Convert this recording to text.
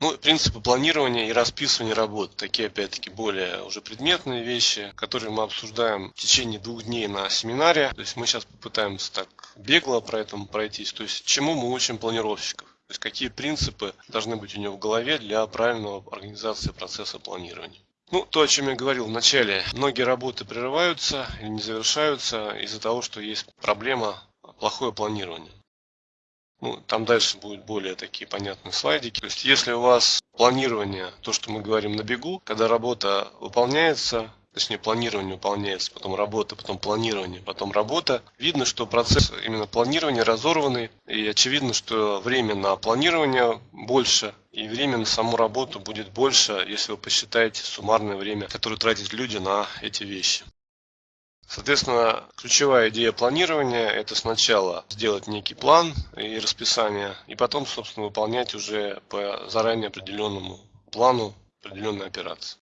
Ну, принципы планирования и расписывания работ. Такие, опять-таки, более уже предметные вещи, которые мы обсуждаем в течение двух дней на семинаре. То есть мы сейчас попытаемся так бегло про это пройтись. То есть чему мы учим планировщиков. То есть какие принципы должны быть у него в голове для правильного организации процесса планирования. Ну, то, о чем я говорил в начале, многие работы прерываются или не завершаются из-за того, что есть проблема плохое планирование. Ну, там дальше будут более такие понятные слайдики. То есть, если у вас планирование, то, что мы говорим на бегу, когда работа выполняется, точнее планирование выполняется, потом работа, потом планирование, потом работа, видно, что процесс именно планирования разорванный, и очевидно, что время на планирование больше, и время на саму работу будет больше, если вы посчитаете суммарное время, которое тратят люди на эти вещи. Соответственно, ключевая идея планирования – это сначала сделать некий план и расписание, и потом, собственно, выполнять уже по заранее определенному плану определенные операции.